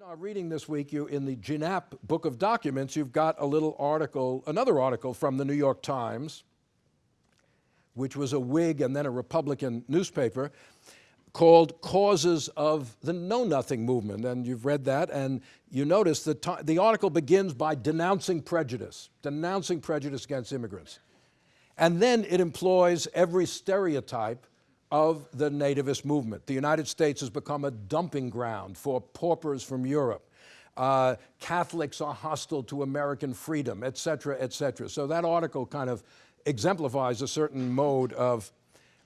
Know, I'm reading this week, you, in the Gienapp Book of Documents, you've got a little article, another article from the New York Times, which was a Whig and then a Republican newspaper, called Causes of the Know Nothing Movement. And you've read that, and you notice that the article begins by denouncing prejudice, denouncing prejudice against immigrants. And then it employs every stereotype of the nativist movement. The United States has become a dumping ground for paupers from Europe. Uh, Catholics are hostile to American freedom, et cetera, et cetera. So that article kind of exemplifies a certain mode of,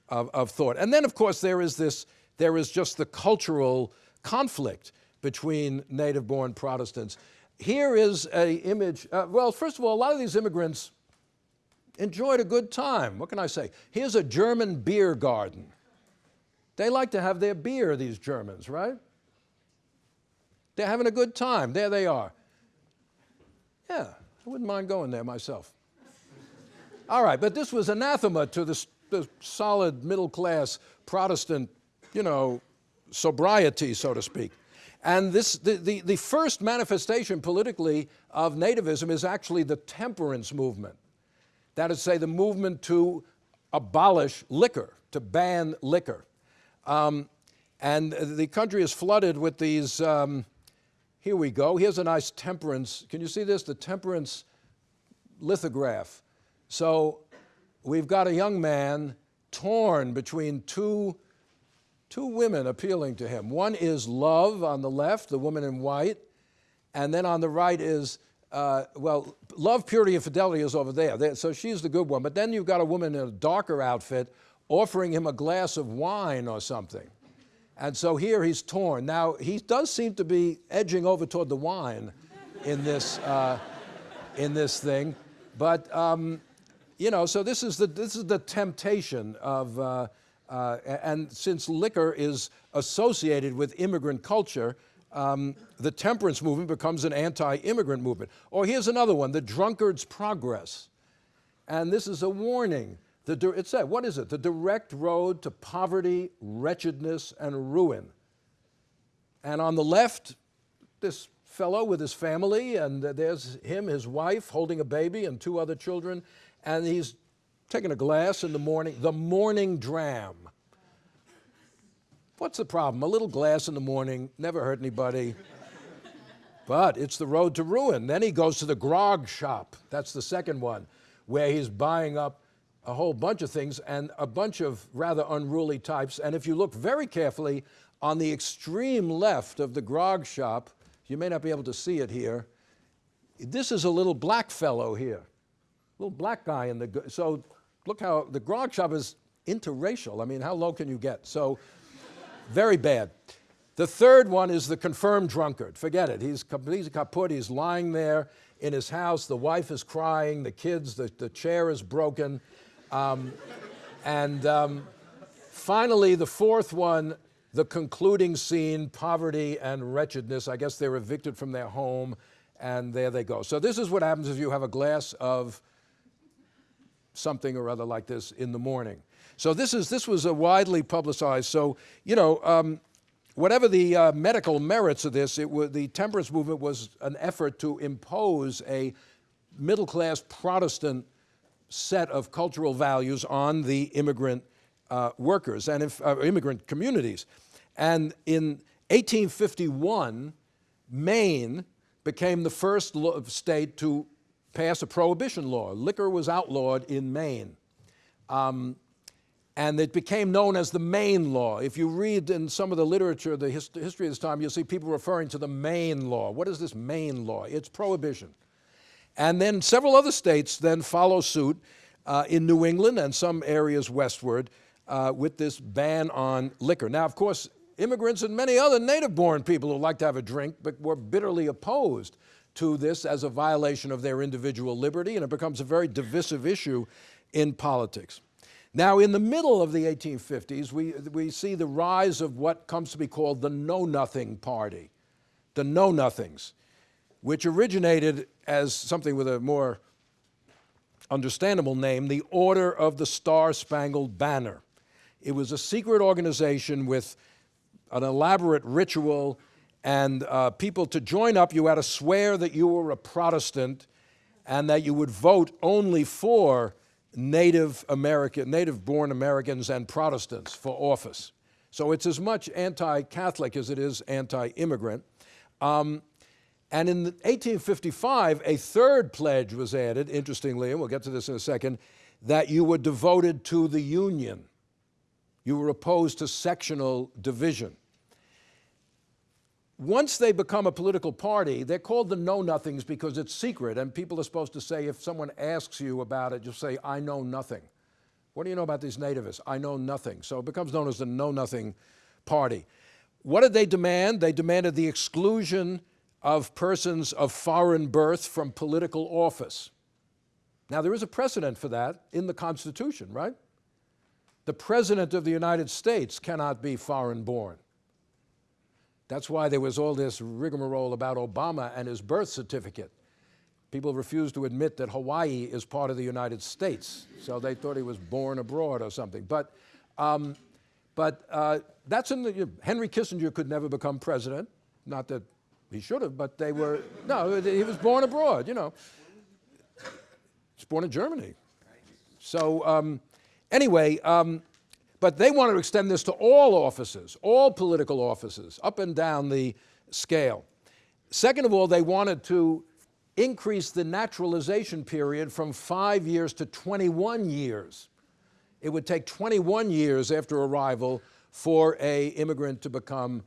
of, of thought. And then, of course, there is this, there is just the cultural conflict between native-born Protestants. Here is a image, uh, well, first of all, a lot of these immigrants enjoyed a good time. What can I say? Here's a German beer garden. They like to have their beer, these Germans, right? They're having a good time. There they are. Yeah, I wouldn't mind going there myself. All right, but this was anathema to the, the solid middle class Protestant, you know, sobriety, so to speak. And this, the, the, the first manifestation politically of nativism is actually the temperance movement. That is to say, the movement to abolish liquor, to ban liquor. Um, and the country is flooded with these, um, here we go, here's a nice temperance, can you see this? The temperance lithograph. So we've got a young man torn between two, two women appealing to him. One is love on the left, the woman in white, and then on the right is uh, well, love, purity, and fidelity is over there. So she's the good one. But then you've got a woman in a darker outfit offering him a glass of wine or something. And so here he's torn. Now, he does seem to be edging over toward the wine in this, uh, in this thing. But, um, you know, so this is the, this is the temptation of, uh, uh, and since liquor is associated with immigrant culture, um, the temperance movement becomes an anti-immigrant movement. Or here's another one, the drunkard's progress. And this is a warning. The, it said, what is it? The direct road to poverty, wretchedness, and ruin. And on the left, this fellow with his family, and there's him, his wife, holding a baby and two other children, and he's taking a glass in the morning, the morning dram. What's the problem? A little glass in the morning, never hurt anybody. but it's the road to ruin. Then he goes to the grog shop. That's the second one, where he's buying up a whole bunch of things and a bunch of rather unruly types. And if you look very carefully on the extreme left of the grog shop, you may not be able to see it here, this is a little black fellow here, little black guy in the, so look how the grog shop is interracial. I mean, how low can you get? So very bad. The third one is the confirmed drunkard. Forget it. He's completely kaput. He's lying there in his house. The wife is crying. The kids, the, the chair is broken. Um, and um, finally, the fourth one, the concluding scene, poverty and wretchedness. I guess they're evicted from their home, and there they go. So this is what happens if you have a glass of something or other like this in the morning. So this, is, this was a widely publicized. So, you know, um, whatever the uh, medical merits of this, it the temperance movement was an effort to impose a middle-class Protestant set of cultural values on the immigrant uh, workers and if, uh, immigrant communities. And in 1851, Maine became the first state to pass a prohibition law. Liquor was outlawed in Maine. Um, and it became known as the Maine Law. If you read in some of the literature, the hist history of this time, you'll see people referring to the Maine Law. What is this Maine Law? It's prohibition. And then several other states then follow suit uh, in New England and some areas westward uh, with this ban on liquor. Now, of course, immigrants and many other native-born people who like to have a drink but were bitterly opposed to this as a violation of their individual liberty, and it becomes a very divisive issue in politics. Now, in the middle of the 1850s, we, we see the rise of what comes to be called the Know-Nothing Party, the Know-Nothings, which originated as something with a more understandable name, the Order of the Star-Spangled Banner. It was a secret organization with an elaborate ritual And uh, people to join up, you had to swear that you were a Protestant and that you would vote only for Native American, native-born Americans and Protestants for office. So it's as much anti-Catholic as it is anti-immigrant. Um, and in 1855, a third pledge was added, interestingly, and we'll get to this in a second, that you were devoted to the Union. You were opposed to sectional division. Once they become a political party, they're called the Know-Nothings because it's secret, and people are supposed to say, if someone asks you about it, just say, I know nothing. What do you know about these nativists? I know nothing. So it becomes known as the Know-Nothing Party. What did they demand? They demanded the exclusion of persons of foreign birth from political office. Now, there is a precedent for that in the Constitution, right? The President of the United States cannot be foreign born. That's why there was all this rigmarole about Obama and his birth certificate. People refused to admit that Hawaii is part of the United States, so they thought he was born abroad or something. But, um, but uh, that's in the, Henry Kissinger could never become president. Not that he should have, but they were, no, he was born abroad, you know. He's born in Germany. So um, anyway, um, but they want to extend this to all offices, all political offices, up and down the scale. Second of all, they wanted to increase the naturalization period from five years to 21 years. It would take 21 years after arrival for a immigrant to become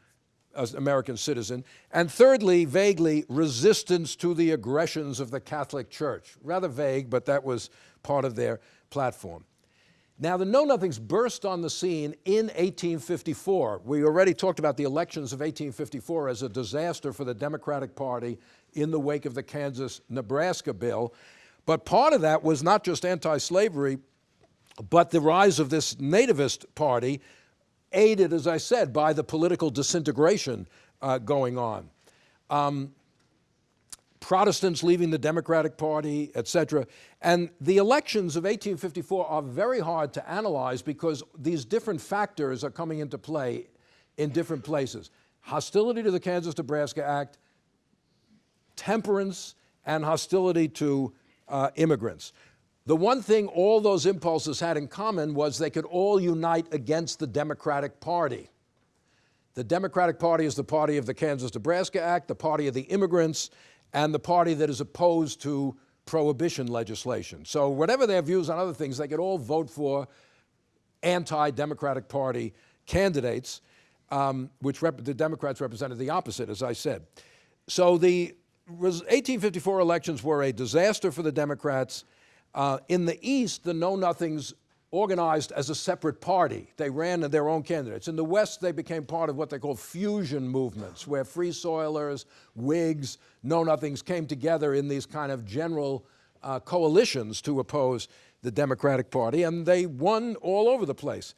an American citizen. And thirdly, vaguely, resistance to the aggressions of the Catholic Church. Rather vague, but that was part of their platform. Now, the Know-Nothings burst on the scene in 1854. We already talked about the elections of 1854 as a disaster for the Democratic Party in the wake of the Kansas-Nebraska bill. But part of that was not just anti-slavery, but the rise of this nativist party, aided, as I said, by the political disintegration uh, going on. Um, Protestants leaving the Democratic Party, etc. And the elections of 1854 are very hard to analyze because these different factors are coming into play in different places. Hostility to the Kansas-Nebraska Act, temperance, and hostility to uh, immigrants. The one thing all those impulses had in common was they could all unite against the Democratic Party. The Democratic Party is the party of the Kansas-Nebraska Act, the party of the immigrants, and the party that is opposed to prohibition legislation. So whatever their views on other things, they could all vote for anti-Democratic Party candidates, um, which the Democrats represented the opposite, as I said. So the 1854 elections were a disaster for the Democrats. Uh, in the East, the Know-Nothings organized as a separate party. They ran their own candidates. In the West, they became part of what they call fusion movements, where Free Soilers, Whigs, Know-Nothings came together in these kind of general uh, coalitions to oppose the Democratic Party, and they won all over the place.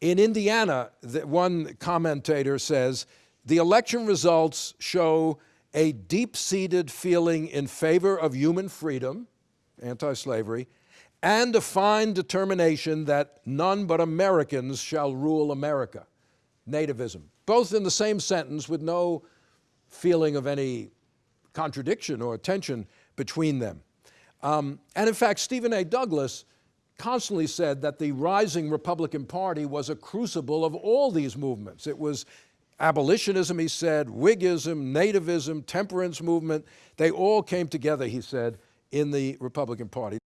In Indiana, the, one commentator says, the election results show a deep-seated feeling in favor of human freedom, anti-slavery, and a fine determination that none but Americans shall rule America, nativism. Both in the same sentence with no feeling of any contradiction or tension between them. Um, and in fact, Stephen A. Douglas constantly said that the rising Republican Party was a crucible of all these movements. It was abolitionism, he said, Whiggism, nativism, temperance movement. They all came together, he said, in the Republican Party.